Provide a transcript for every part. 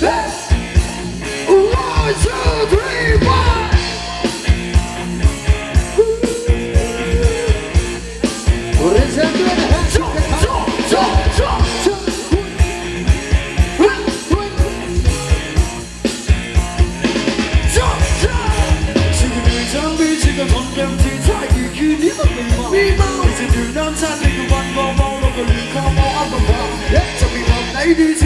嘿，One two three one，我来唱对的，唱唱唱唱。唱唱，时间越长，彼此间的感情越猜疑，越渺渺。以前对男人的欲望，现在对女人的欲望，也慢慢变淡。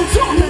Don't talk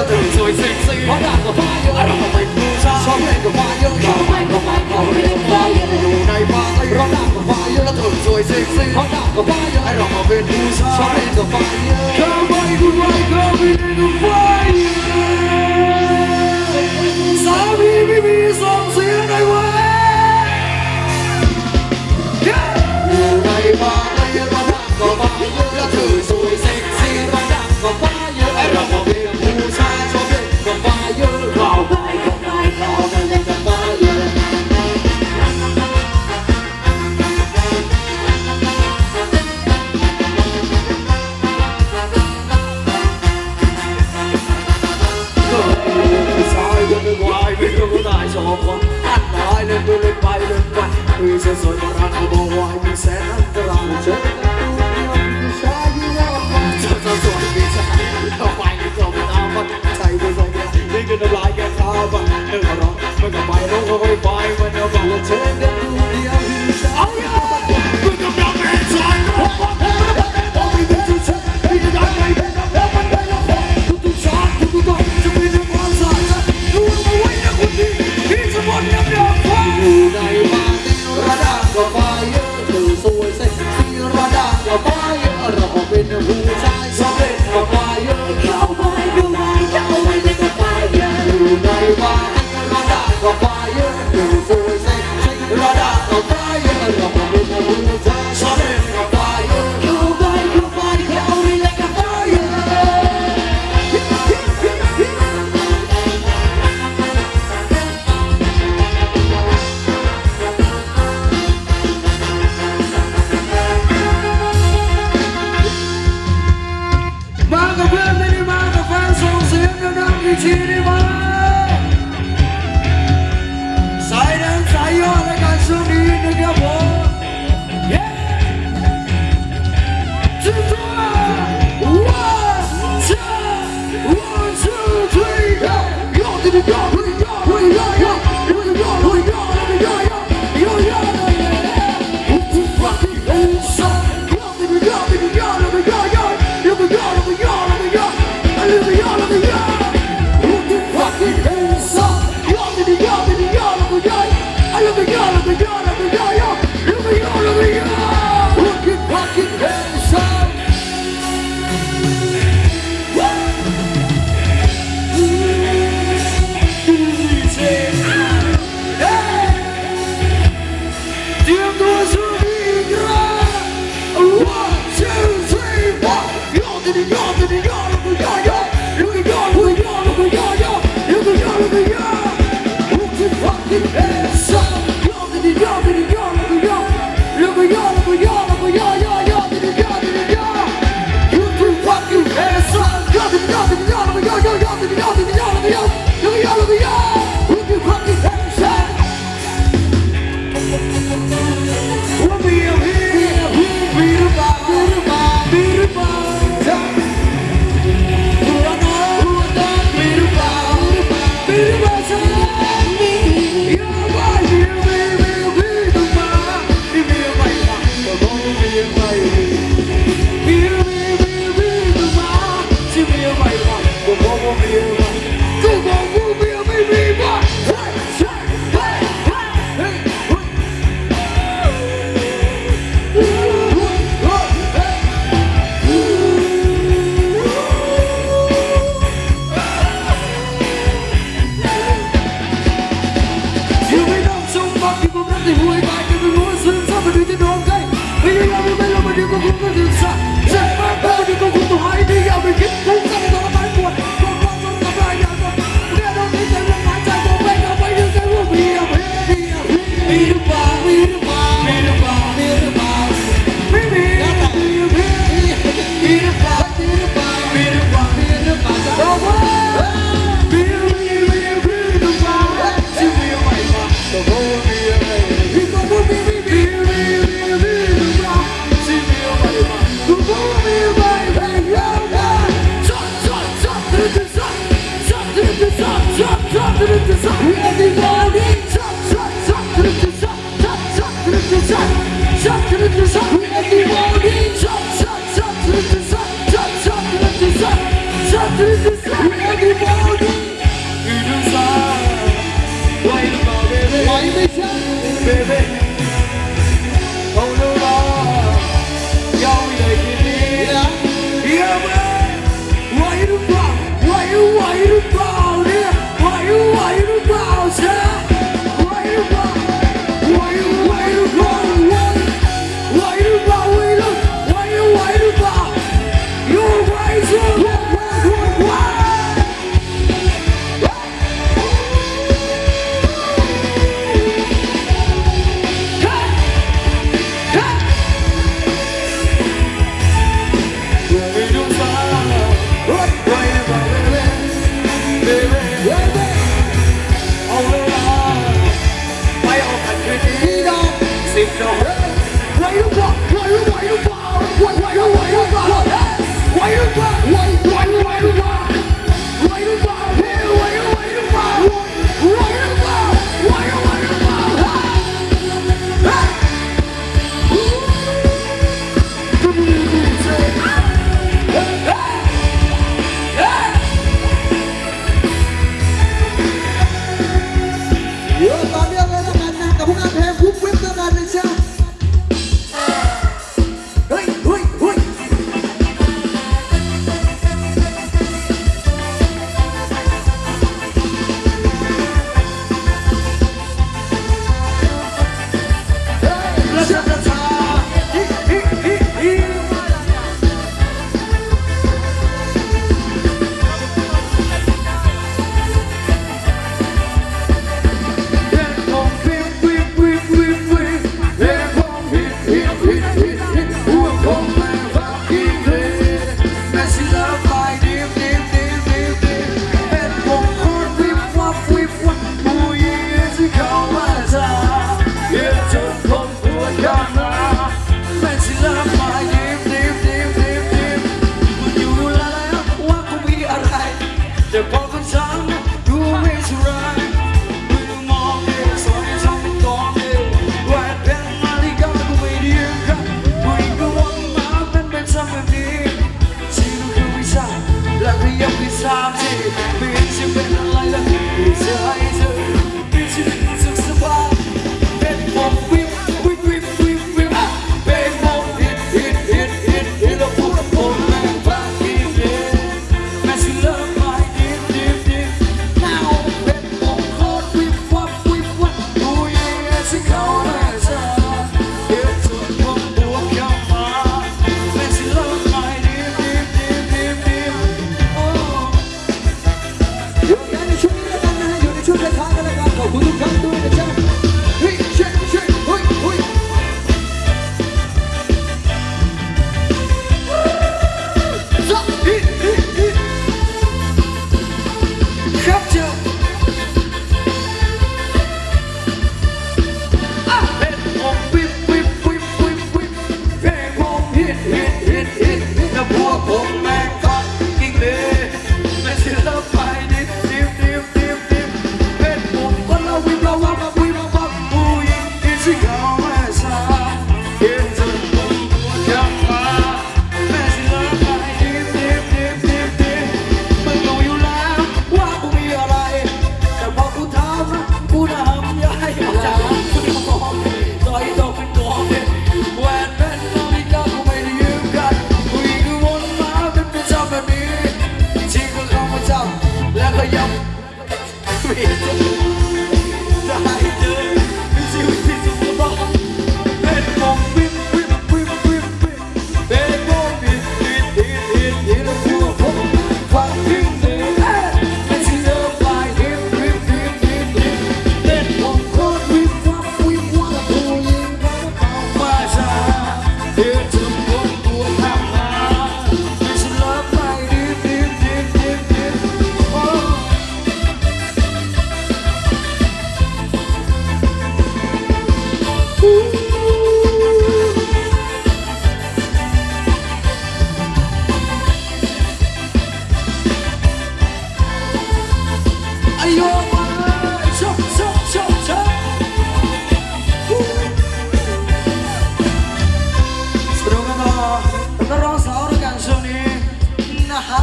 到對面就會識識，我打個花樣，我明明負責，所以個花樣，我明個明我明個花樣，用你花樣，我打個花樣，我對面就會識識，我打個花樣，我明明負責，所以個花樣，可愛個愛個明個花樣，傻逼逼逼送死你喂，用你花。go away by when the bulletin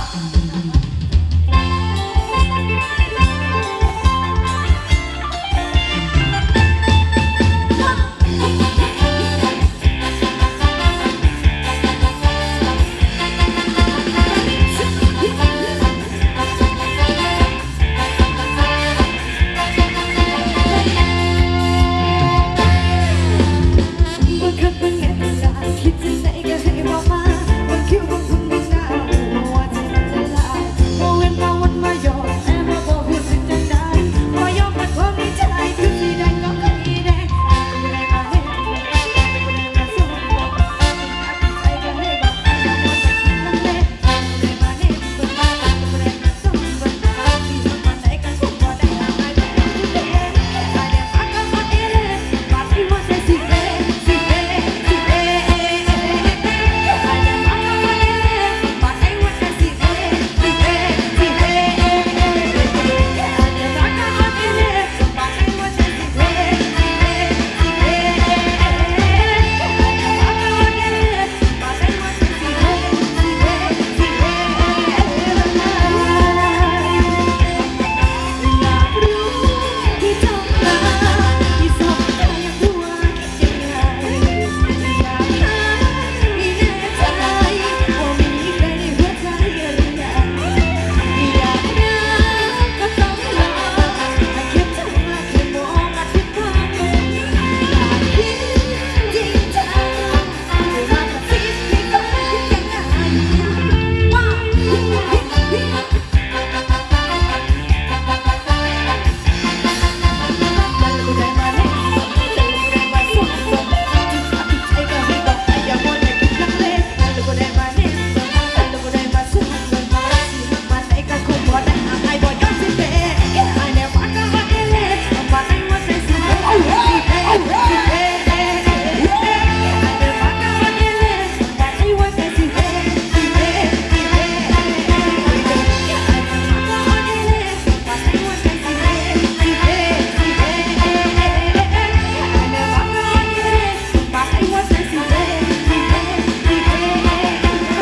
Thank you.